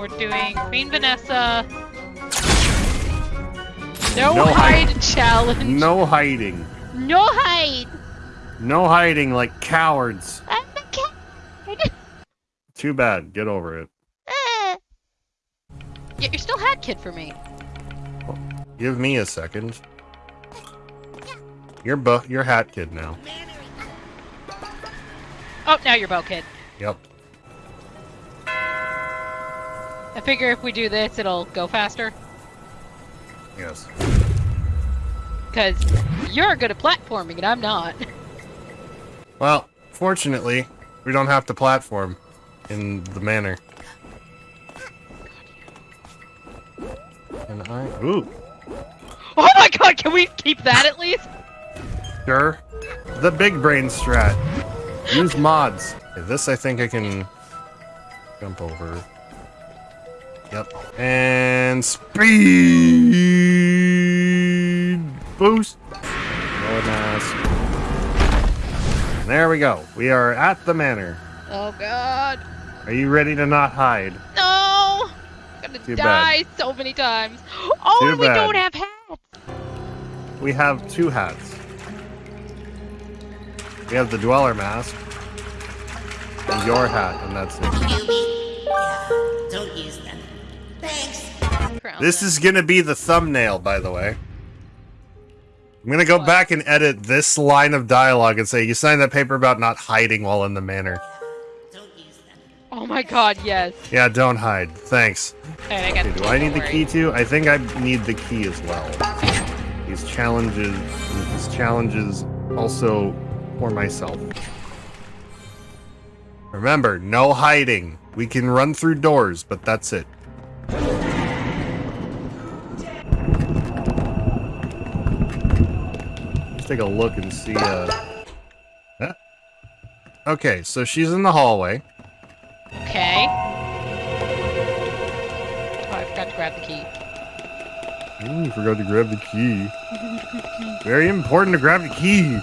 we're doing Queen Vanessa. No, No hide, hide. challenge. No hiding. No hide. No hiding like cowards. I'm the cat. Too bad. Get over it. Eh. Yeah, you're still hat kid for me. Give me a second. You're bu- you're hat kid now. Oh, now you're bow kid. Yep. I figure if we do this, it'll go faster. Yes. Because you're good at platforming and I'm not. Well, fortunately, we don't have to platform in the manner. And I ooh Oh my god, can we keep that at least? sure the big brain strat. Use mods. This I think I can jump over. Yep. And speed boost. Lower mask. There we go. We are at the manor. Oh god. Are you ready to not hide? No! I'm gonna Too die so many times. Oh, Too and we bad. don't have hats. We have two hats. We have the dweller mask and your hat, and that's it. Yeah, don't use them. Thanks. This is gonna be the thumbnail, by the way. I'm gonna go What? back and edit this line of dialogue and say, "You signed that paper about not hiding while in the manor." Don't use them. Oh my god, yes. Yeah, don't hide. Thanks. Alright, I got Okay, do I need the worry. key too? I think I need the key as well. These challenges, these challenges also for myself. Remember, no hiding. We can run through doors, but that's it. Take a look and see, uh... huh? Okay, so she's in the hallway. Okay. Oh, I forgot to grab the key. Ooh, you forgot to grab the key. Very important to grab the key.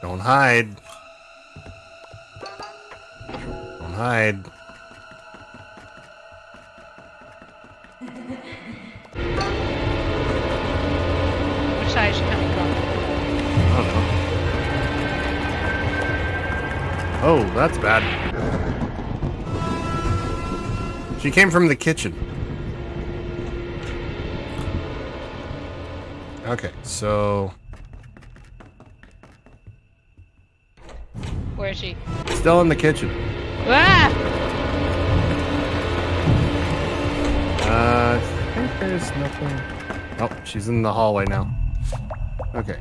Don't hide. Don't hide. Oh, that's bad. She came from the kitchen. Okay, so Where is she? still in the kitchen. Ah! Uh, I think there's nothing. Oh, she's in the hallway now. Okay.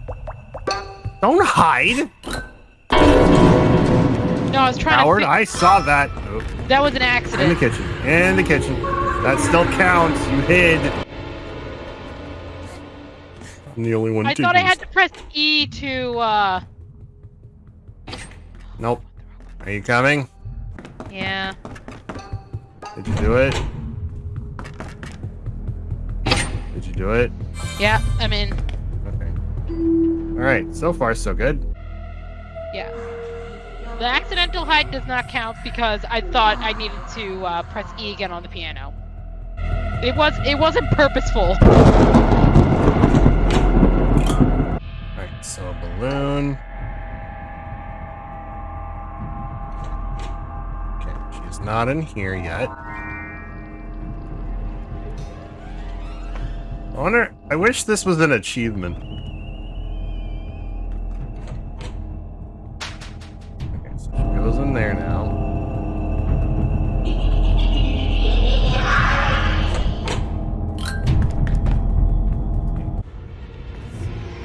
Don't hide, No, I was trying Howard. to. I saw that. Oh, That was an accident. in the kitchen. In the kitchen. That still counts. You hid. I'm the only one. I to thought I had to press E to, uh. Nope. Are you coming? Yeah. Did you do it? Did you do it? Yeah, I'm in. Okay. All right. So far, so good. Yeah. The accidental hide does not count because I thought I needed to uh, press E again on the piano. It was it wasn't purposeful. All right. So a balloon. Okay. She's not in here yet. I wonder. I wish this was an achievement. In there now.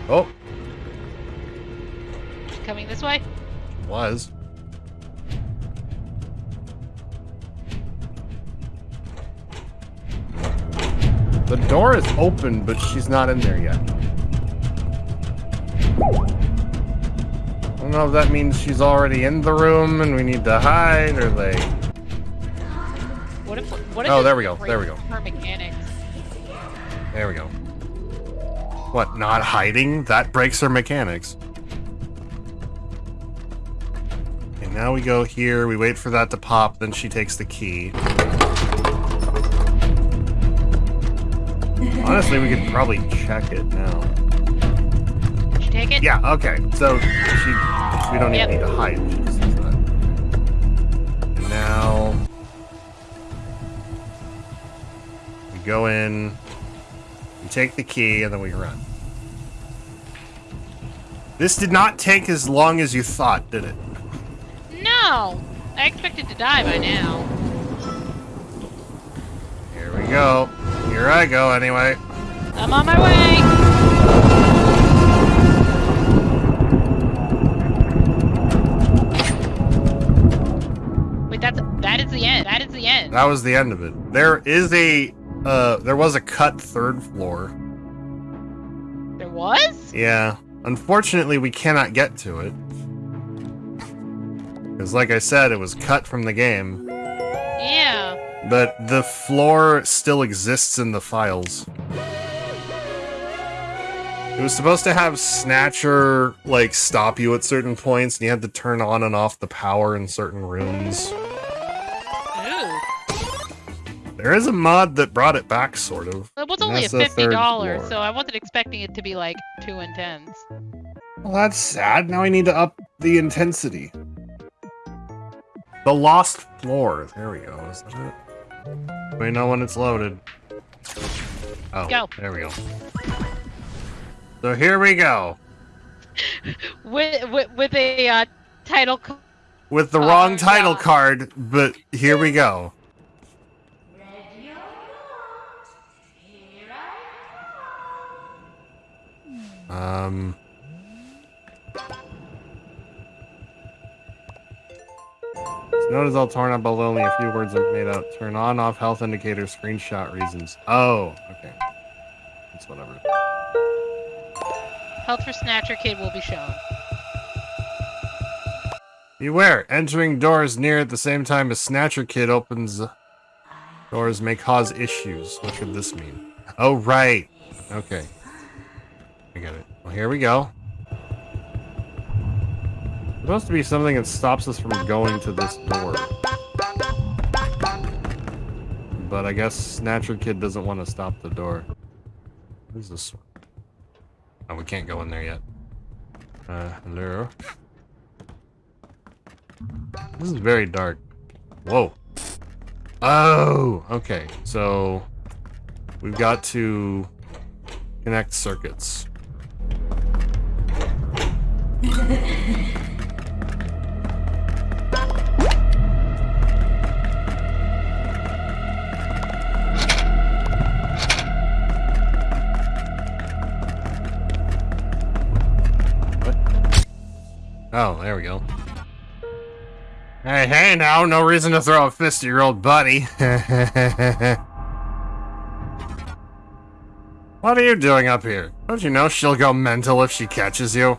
Oh, Coming this way. was. The door is open, but she's not in there yet. Know if that means she's already in the room and we need to hide, or they... What if what if Oh, there we go, there we go. Her mechanics. There we go. What, not hiding? That breaks her mechanics. And now we go here, we wait for that to pop, then she takes the key. Honestly, we could probably check it now. Did you take it? Yeah, okay. So she we don't even Yep. need to hide. She just does that. And now we go in, we take the key, and then we run. This did not take as long as you thought, did it? No! I expected to die by now. Here we go. Here I go anyway. I'm on my way! That is the end. That was the end of it. There is a uh there was a cut third floor. There was? Yeah. Unfortunately, we cannot get to it. Because, like I said, it was cut from the game. Yeah. But the floor still exists in the files. It was supposed to have Snatcher, like, stop you at certain points, and you had to turn on and off the power in certain rooms. There is a mod that brought it back, sort of. It was only a fifty dollars, so I wasn't expecting it to be like two intense. Well, that's sad. Now I need to up the intensity. The Lost Floor. There we go. Is that it? We know when it's loaded. Oh, Go. there we go. So here we go. With with, with a uh, title. With the Oh, wrong title God. card, but here we go. Um. It's note is all torn up, but only a few words are made out. Turn on, off health indicator, screenshot reasons. Oh, okay. It's whatever. Health for Snatcher Kid will be shown. Beware, entering doors near at the same time as Snatcher Kid opens doors may cause issues. What could this mean? Oh, right. Okay. I get it. Well, here we go. supposed to be something that stops us from going to this door. But I guess Snatcher Kid doesn't want to stop the door. What is this? Oh, we can't go in there yet. Uh, hello? This is very dark. Whoa. Oh, okay. So we've got to connect circuits. Oh, there we go. Hey, hey now, no reason to throw a fist at your old buddy. what are you doing up here? Don't you know she'll go mental if she catches you?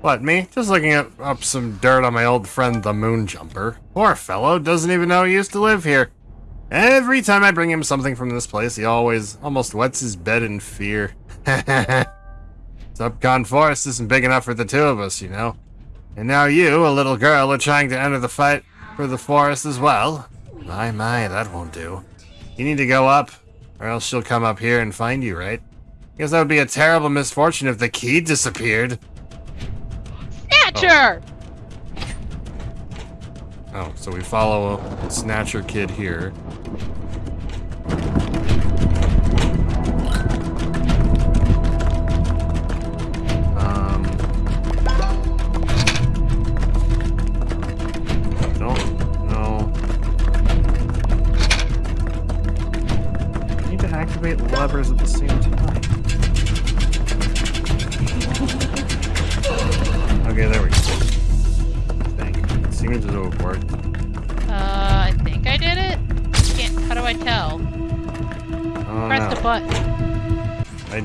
What, me? Just looking at, up some dirt on my old friend the Moon Jumper. Poor fellow, doesn't even know he used to live here. Every time I bring him something from this place, he always almost wets his bed in fear. Subcon Forest isn't big enough for the two of us, you know. And now you, a little girl, are trying to enter the fight for the forest as well? My, my, that won't do. You need to go up, or else she'll come up here and find you, right? Guess that would be a terrible misfortune if the key disappeared. Snatcher! Oh, so we follow Snatcher Kid here.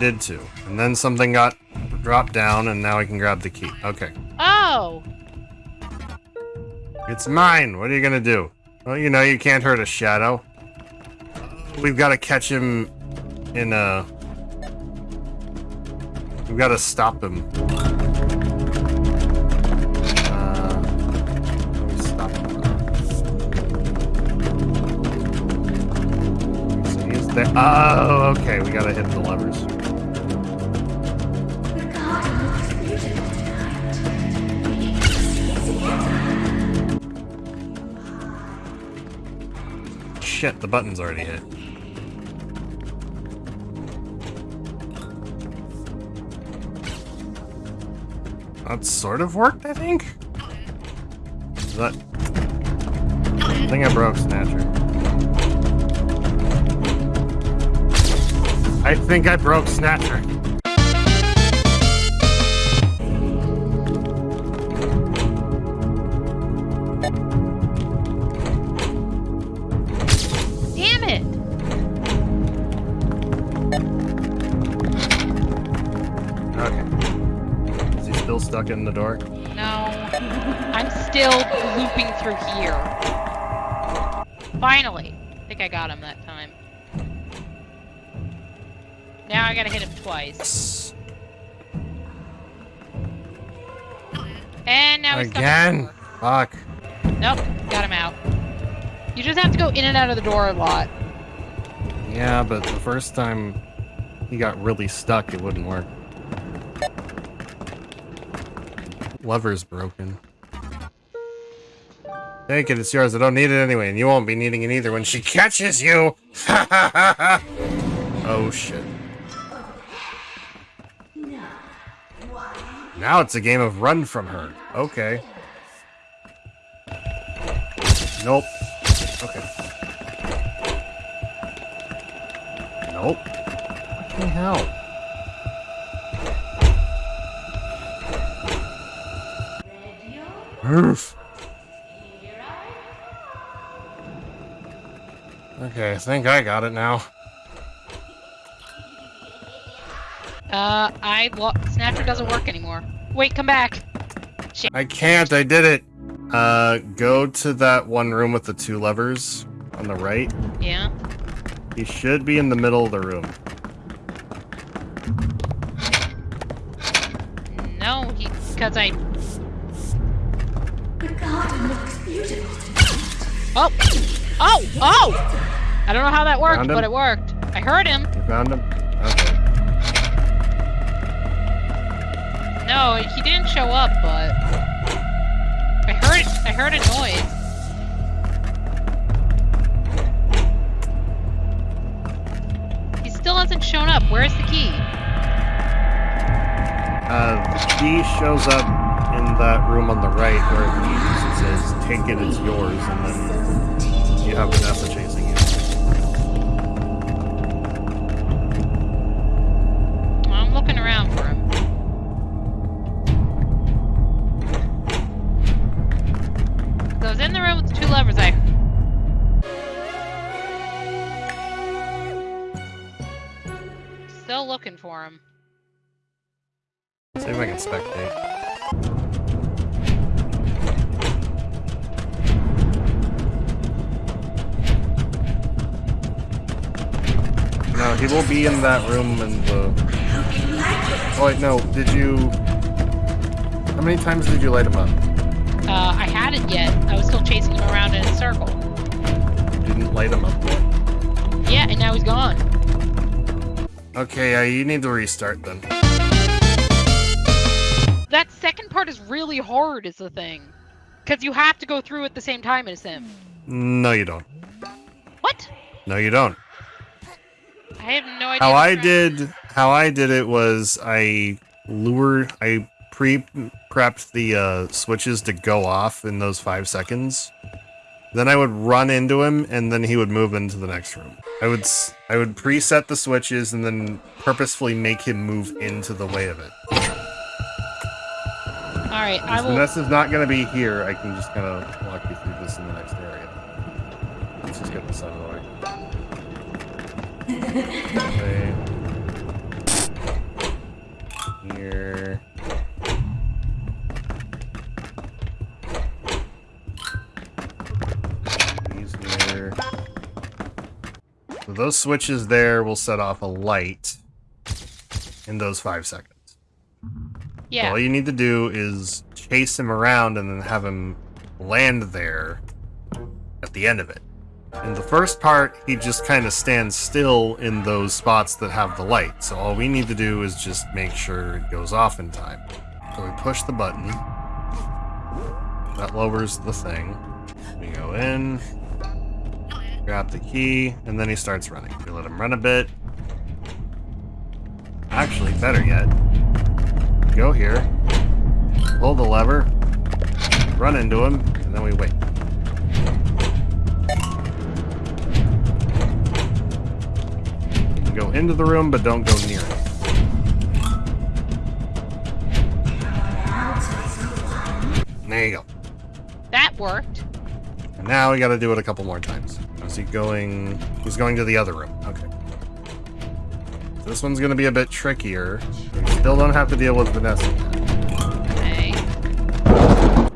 Did too. And then something got dropped down, and now I can grab the key. Okay. Oh, It's mine. What are you gonna do? Well, you know, you can't hurt a shadow. We've got to catch him in a. We've got to stop him. Uh, how do we stop him? there. Oh, okay. We gotta hit the levers. Shit, the button's already hit. That sort of worked, I think? Is that... I think I broke Snatcher. I think I broke Snatcher. Stuck in the door? No. I'm still looping through here. Finally. I think I got him that time. Now I gotta hit him twice. And now he's Again? Fuck. Nope, got him out. You just have to go in and out of the door a lot. Yeah, but the first time he got really stuck, it wouldn't work. Lever's broken. Take it, it's yours. I don't need it anyway, and you won't be needing it either when she catches you! oh shit. Now it's a game of run from her. Okay. Nope. Okay. Nope. What the hell? Oof. Okay, I think I got it now. Uh, I lo- Snatcher doesn't work anymore. Wait, come back. I can't, I did it! Uh, go to that one room with the two levers on the right. Yeah. He should be in the middle of the room. No, he because I. Oh, oh, oh! I don't know how that worked, but it worked. I heard him. You found him? Okay. No, he didn't show up, but I heard. I heard a noise. He still hasn't shown up. Where's the key? Uh, the key shows up in that room on the right where it says, take it, it's yours, and then you have Vanessa chasing you. I'm looking around for him. So I was in the room with the two levers. I. Still looking for him. See if I can spectate. No, he will be in that room in the... Oh wait, no, did you... How many times did you light him up? Uh, I hadn't yet. I was still chasing him around in a circle. You didn't light him up yet. Yeah, and now he's gone. Okay, uh, you need to restart then. That second part is really hard, is the thing. Because you have to go through at the same time as him. No, you don't. What? No, you don't. I have no idea. How I did, how I did it was I lured, I pre-prepped the uh, switches to go off in those five seconds. Then I would run into him, and then he would move into the next room. I would, I would preset the switches, and then purposefully make him move into the way of it. All right, I will. Since will. Vanessa's not gonna be here, I can just kind of walk you through this in the next area. Let's just get this out of the way. Okay. Here. These here. So those switches there will set off a light in those five seconds. Yeah. All you need to do is chase him around and then have him land there at the end of it. In the first part, he just kind of stands still in those spots that have the light. So all we need to do is just make sure it goes off in time. So we push the button. That lowers the thing. We go in, grab the key, and then he starts running. We let him run a bit. Actually, better yet, go here, pull the lever, run into him, and then we wait. Go into the room, but don't go near it. There you go. That worked. And now we gotta do it a couple more times. Is he going... He's going to the other room. Okay. This one's gonna be a bit trickier. We still don't have to deal with Vanessa. Okay.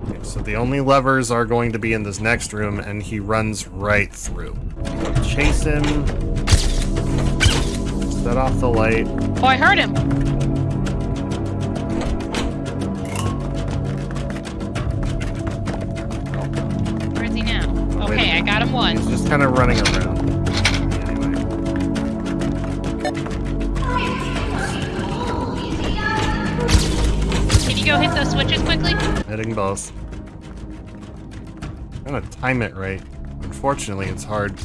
Okay, so the only levers are going to be in this next room, and he runs right through. Chase him. Set off the light. Oh, I heard him. Where is he now? Okay, I got him one. He's just kind of running around. Anyway. Can you go hit those switches quickly? Hitting both. Gotta time it right. Unfortunately, it's hard.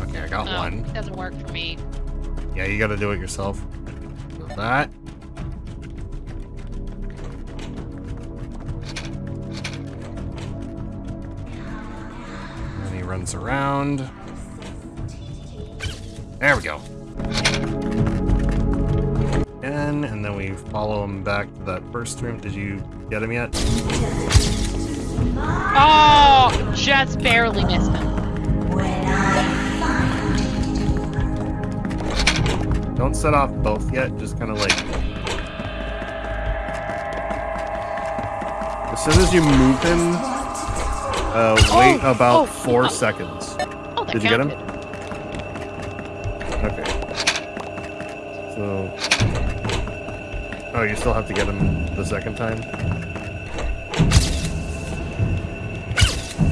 Okay, I got Oh, one. doesn't work for me. Yeah, you gotta do it yourself. That. And he runs around. There we go. And, and then we follow him back to that first room. Did you get him yet? Oh, just barely missed him. Don't set off both yet, just kind of like... As soon as you move him, uh, wait Oh, about oh, four oh. seconds. Oh, Did you get him? Okay. So... Oh, you still have to get him the second time?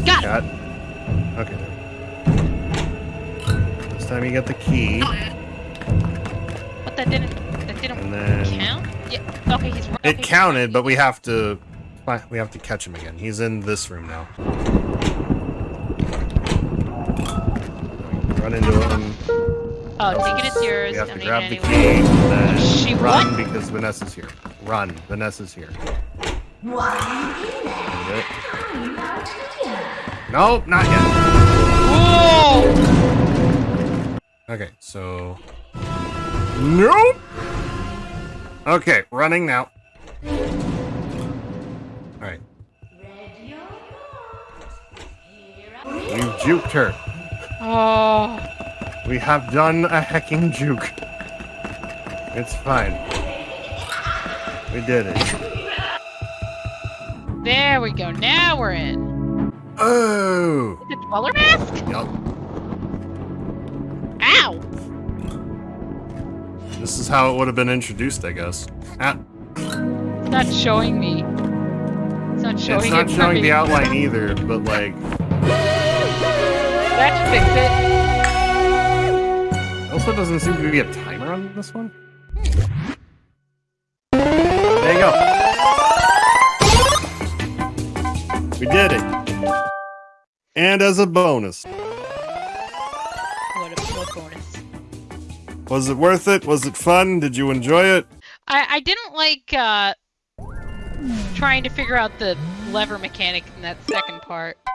Got it. Got Okay. This time you get the key, that didn't. That didn't and then... count. Yeah. Okay, he's. okay, It he's counted, running. but we have to we have to catch him again. He's in this room now. Run into him. Oh, take it. It's yours. We have to Don't grab the key and then She run what? because Vanessa's here. Run, Vanessa's here. That's it. Nope, not yet. Whoa! Okay, so Nope. Okay, running now. All right. You juked her. Oh. We have done a hecking juke. It's fine. We did it. There we go. Now we're in. Oh! The dweller mask? Yup. Ow! This is how it would have been introduced, I guess. Ah, It's not showing me. It's not showing it's not it showing the outline either, but like, That fix it. also doesn't seem to be a timer on this one. There you go. We did it. And as a bonus, What a bonus. Was it worth it? Was it fun? Did you enjoy it? I, I didn't like uh trying to figure out the lever mechanic in that second part.